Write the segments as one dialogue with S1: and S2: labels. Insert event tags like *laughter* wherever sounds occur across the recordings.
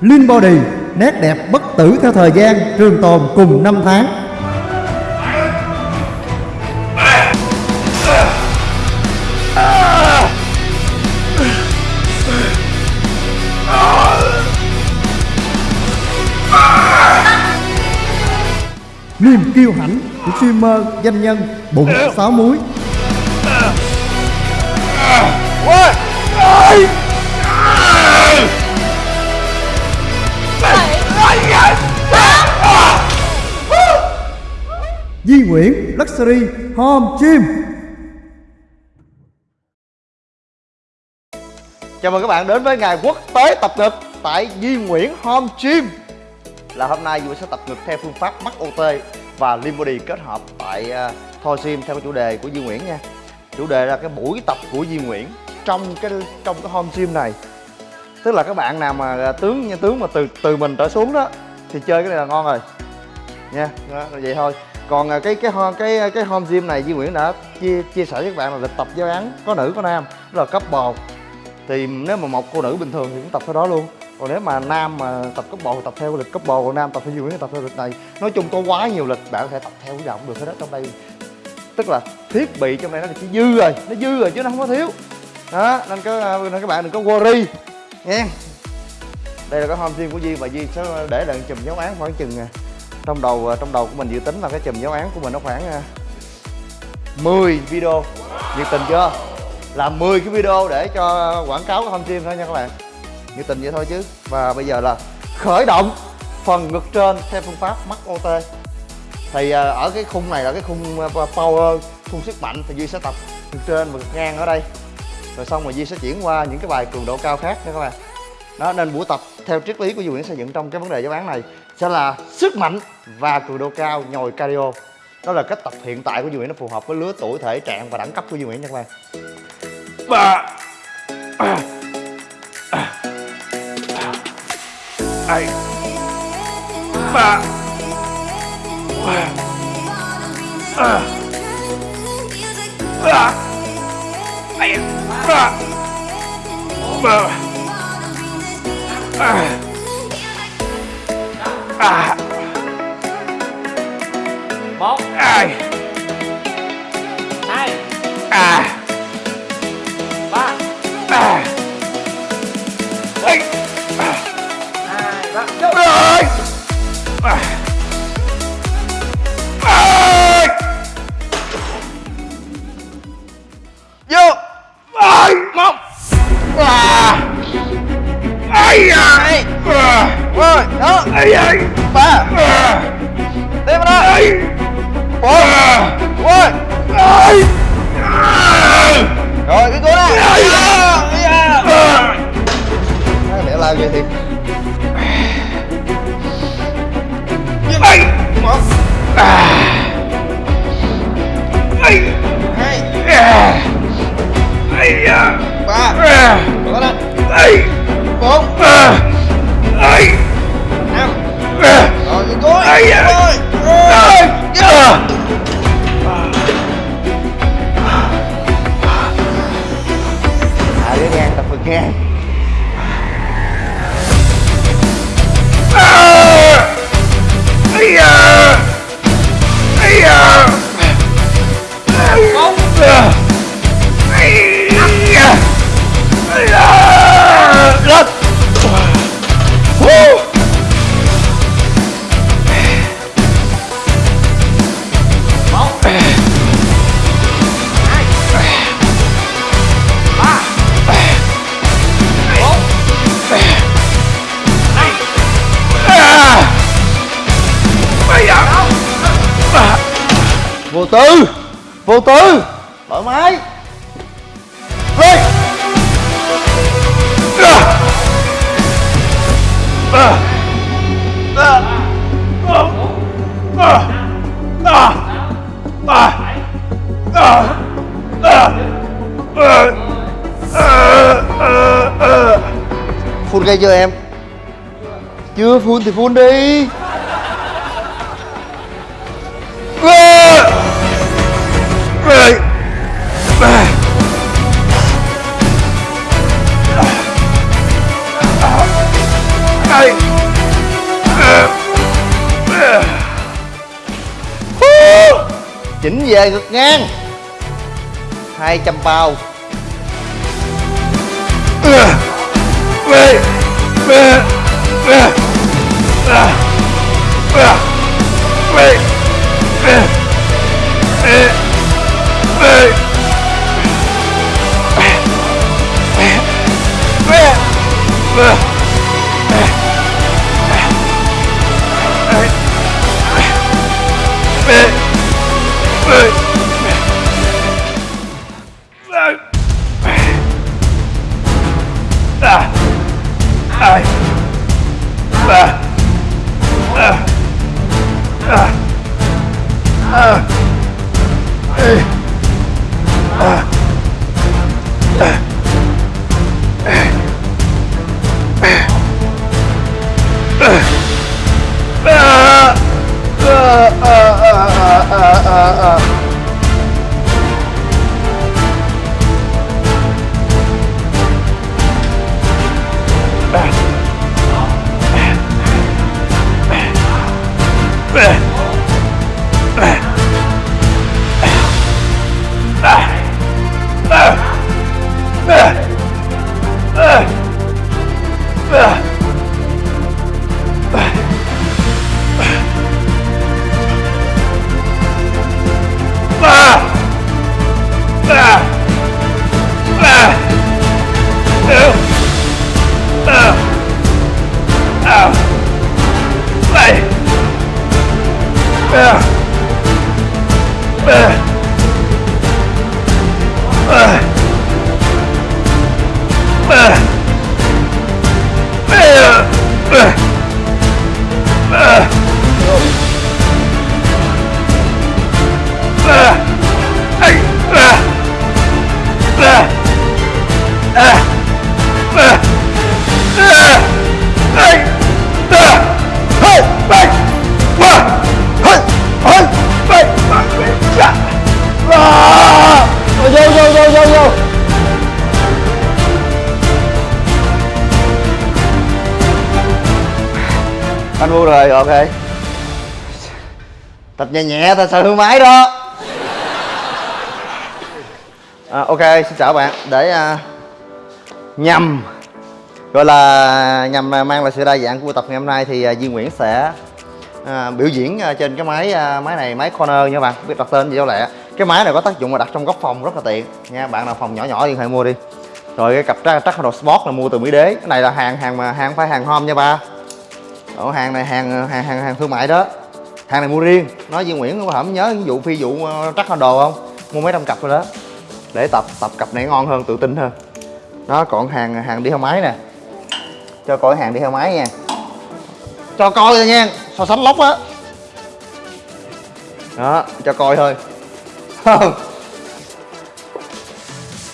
S1: Linh Body, Nét đẹp bất tử theo thời gian, Trường tồn cùng năm tháng. Niềm kiêu hãnh của streamer danh nhân bụng sáu muối Di Nguyễn Luxury Home Gym.
S2: Chào mừng các bạn đến với ngày quốc tế tập ngực tại Di Nguyễn Home Gym. Là hôm nay Duy sẽ tập ngực theo phương pháp mắc OT và Lean Body kết hợp tại à, uh, Thor Gym theo chủ đề của Di Nguyễn nha. Chủ đề là cái buổi tập của Di Nguyễn trong cái trong cái home gym này. Tức là các bạn nào mà à, tướng nha tướng mà từ từ mình trở xuống đó thì chơi cái này là ngon rồi. Nha đó, vậy thôi còn à, cái cái cái cái cái home gym này Duy Nguyễn đã chia chia sẻ với các bạn là lịch tập giáo án có nữ, có nam đó là cấp bò. Thì nếu mà một cô nữ bình thường thì cũng tập theo đó luôn. Còn nếu mà nam mà tập cấp bò thì tập theo lịch cấp bò, còn nam tập theo Duy Nguyễn thì tập theo lịch này. Nói chung có quá nhiều lịch, bạn có thể tập theo cái nào cũng được hết đó trong đây. Tức là thiết bị trong đây nó chỉ dư rồi, nó dư rồi chứ nó không có thiếu. Đó, nên các à, nên các bạn đừng có worry nha đây là cái home gym của Duy và Duy sẽ để lại chùm giáo án khoảng chừng à, trong đầu ờ, trong đầu của mình dự tính là cái chùm giáo án của mình nó khoảng ờ, 10 video. Nhiệt tình chưa? Làm 10 cái video để cho quảng cáo của home gym thôi nha các bạn. Nhiệt tình vậy thôi chứ. Và bây giờ là khởi động phần ngực trên theo phương pháp mắc OT thì ờ, ở cái khung này là cái khung power, khung sức mạnh thì Duy sẽ tập ngực trên và ngực ngang ở đây. Rồi xong rồi Duy sẽ chuyển qua những cái bài cường độ cao khác nha các bạn. Đó, nên buổi tập theo triết lý của Duy Nguyễn xây dựng trong cái vấn đề giáo án này sẽ là sức mạnh và cường độ cao nhồi cardio. Đó là cách tập hiện tại của Duy Nguyễn nó phù hợp với lứa tuổi, thể trạng và đẳng cấp của Duy Nguyễn nha các bạn. Ba. Ai. Ba. Ba. Ba. Ba. À. À.
S3: một
S2: Ai.
S3: hai
S2: À.
S3: ba
S2: À. Ây. À.
S3: hai ba vô
S2: Ơi. À. Ơi. Vô. Ơi. Một. À. Ai à.
S3: hai
S2: À
S3: rồi đó. Ba. Tiếp đó. Bốn. Rồi rồi cái cú này lẽ làm gì thì
S2: hai
S3: một hai. Hai. Ba. Bốn.
S2: Oh, yeah.
S3: Oh, yeah. Chưa em? Chưa phun thì phun đi.
S2: Chỉnh về ngực ngang. 200 bao. Ugh. Rồi ok. Tập nhẹ nhẹ thôi sợ hư máy đó? À, ok xin chào bạn. Để à, nhằm gọi là nhằm à, mang lại sự đa dạng của buổi tập ngày hôm nay thì à, Duy Nguyễn sẽ à, biểu diễn à, trên cái máy à, máy này máy corner nha bạn biết đặt tên gì đâu lẹ. Cái máy này có tác dụng là đặt trong góc phòng rất là tiện. Nha bạn nào phòng nhỏ nhỏ thì hãy mua đi. Rồi cái cặp trắc trắc đồ sport là mua từ mỹ đế. Cái này là hàng hàng mà hàng phải hàng home nha ba ở hàng này hàng hàng hàng hàng thương mại đó. Hàng này mua riêng. Nói với Nguyễn có hổng nhớ vụ phi vụ ờ, trắc đồ không? Mua mấy trăm cặp rồi đó. Để tập tập cặp này ngon hơn tự tin hơn. Đó còn hàng hàng đi theo máy nè. Cho coi hàng đi theo máy nha. Cho coi thôi nha so sánh lóc á. Đó cho coi thôi.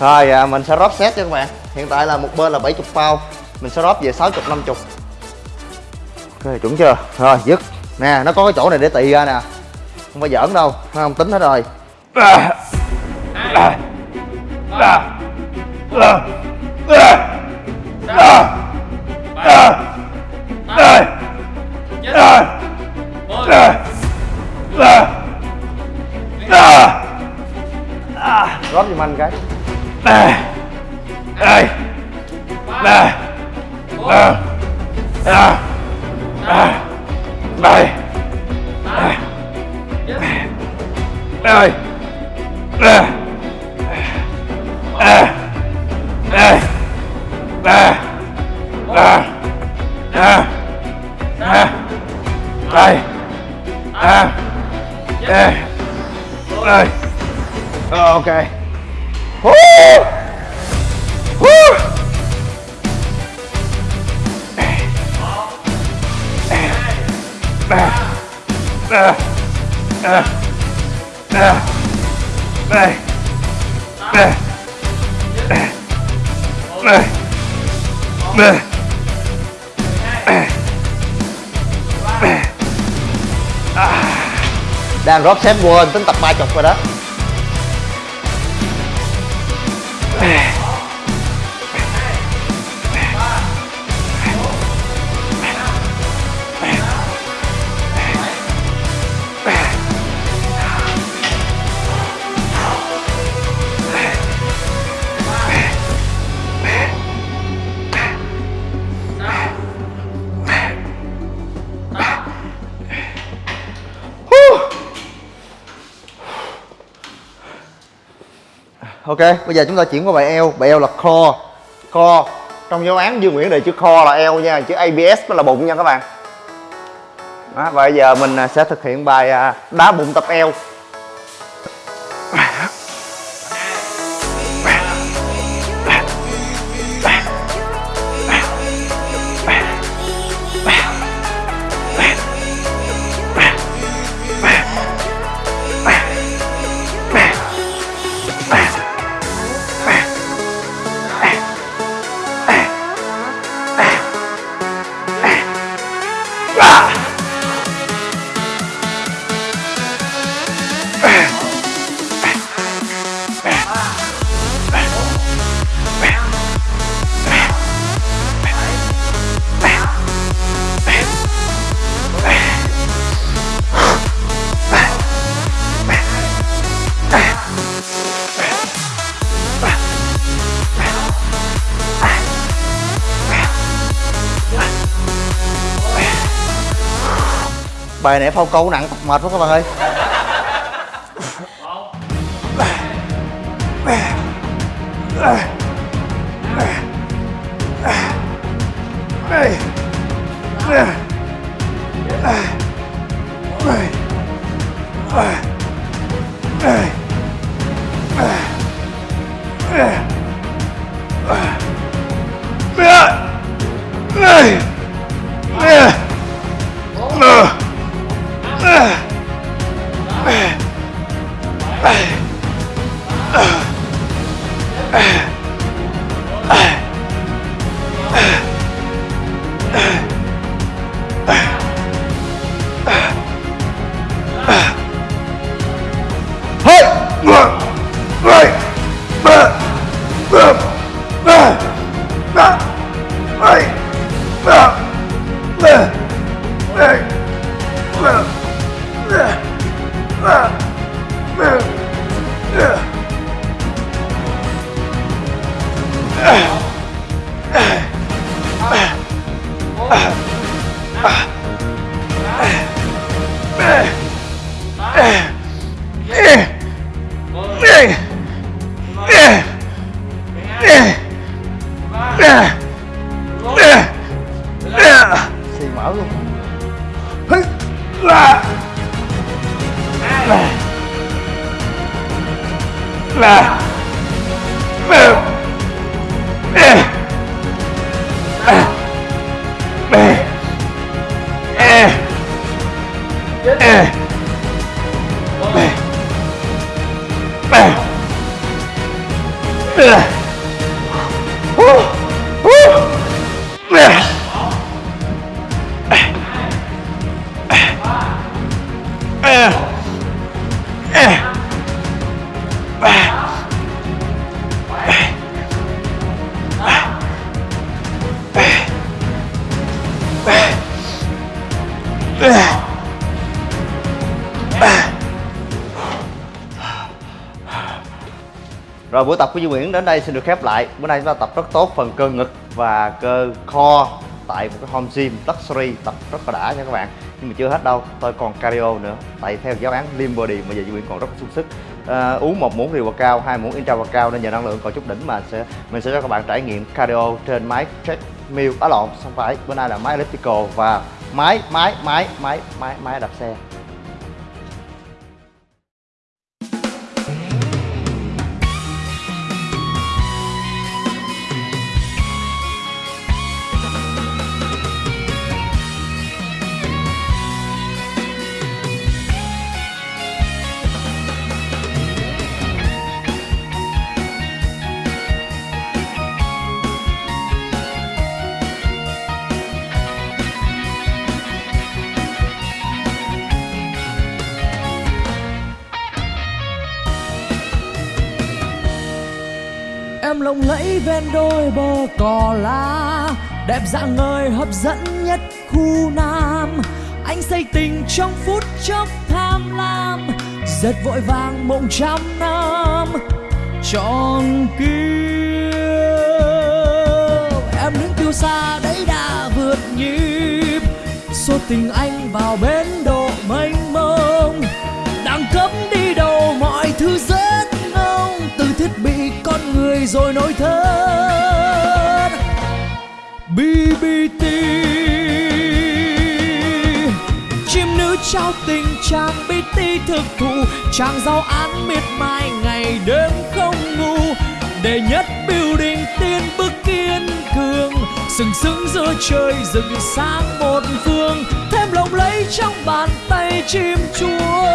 S2: Rồi à, mình sẽ rót set cho các bạn. Hiện tại là một bên là 70 bao mình sẽ rót về 60 50 ok, chuẩn chưa? Rồi, dứt. Nè, nó có cái chỗ này để tì ra nè. Không phải giỡn đâu, nó không tính hết rồi. Rót giùm anh cái đây đây đây ok. đang rót xếp quên tính tập ba chục rồi đó. Bây giờ chúng ta chuyển qua bài eo bài eo là core. Core trong giáo án dương nguyễn đề chữ core là eo nha chữ abs mới là bụng nha các bạn. Đó, và bây giờ mình à, sẽ thực hiện bài à, đá bụng tập eo bài này phao câu nặng mệt quá các bạn ơi. Bye. *sighs* *sighs* Rồi tập của Duy Nguyễn đến đây xin được khép lại. Bữa nay chúng ta tập rất tốt phần cơ ngực và cơ kho Tại một cái home gym luxury tập rất là đã nha các bạn. Nhưng mà chưa hết đâu, tôi còn cardio nữa. Tại theo giáo án Lean Body mà giờ Duy Nguyễn còn rất là sung sức. À, Uống một muỗng rượu cao, hai muỗng intra cao Nên nhờ năng lượng còn chút đỉnh mà sẽ mình sẽ cho các bạn trải nghiệm cardio trên máy treadmill. Á lộn, không phải, bữa nay là máy elliptical và máy, máy, máy, máy, máy, máy đạp xe.
S4: Lộng lẫy ven đôi bờ cỏ lá, đẹp dạng người hấp dẫn nhất khu nam. Anh say tình trong phút chốc tham lam, giật vội vàng mộng trăm năm. Tròn kia em đứng tiêu xa đấy đã vượt nhịp. Số tình anh vào bến độ mênh mông thiết bị con người rồi nỗi thân BBT chim nữ trao tình chàng BT thực thụ, chàng giao án miệt mài ngày đêm không ngủ. Đệ nhất building tiên bước kiên cường, sừng sững giữa trời rừng sáng một phương. Thêm lộng lẫy trong bàn tay chim chúa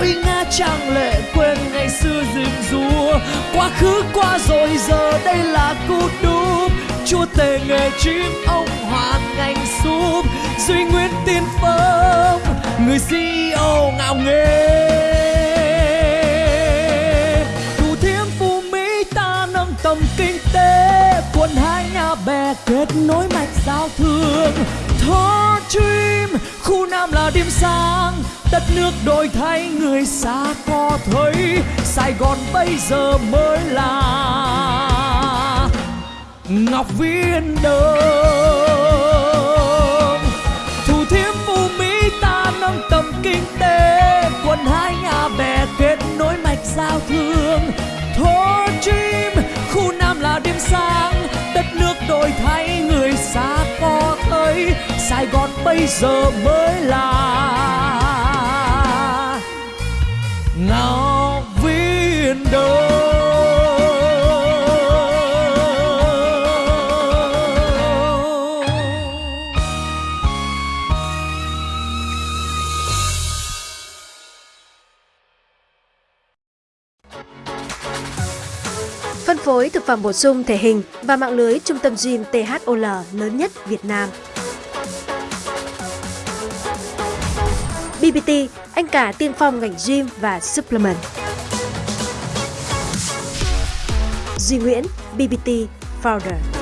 S4: uy nga trang lệ quên ngày xưa rình rùa quá khứ qua rồi giờ đây là cú đúp. Chúa tể nghề chim ông hoàn ngành súp. Duy nguyên tiên phong người CEO ngạo nghề, thủ thiêm phú mỹ ta nâng tầm kinh tế. Quân hai nhà bè kết nối mạch giao thương. Thor Dream khu nam là điểm sáng, đất nước đổi thay, người xa có thấy, Sài Gòn bây giờ mới là Ngọc Viên Đông Thủ thiêm phú Mỹ ta nâng tầm kinh tế Quần hai nhà bè kết nối mạch giao thương. Thor chim, khu nam là điểm sáng, đất nước đổi thay bây giờ mới là ngạo Viên Đông
S5: Phân phối thực phẩm bổ sung thể hình và mạng lưới trung tâm gym THOL lớn nhất Việt Nam. BBT, anh cả tiên phong ngành gym và supplement. Duy Nguyễn, BBT Founder.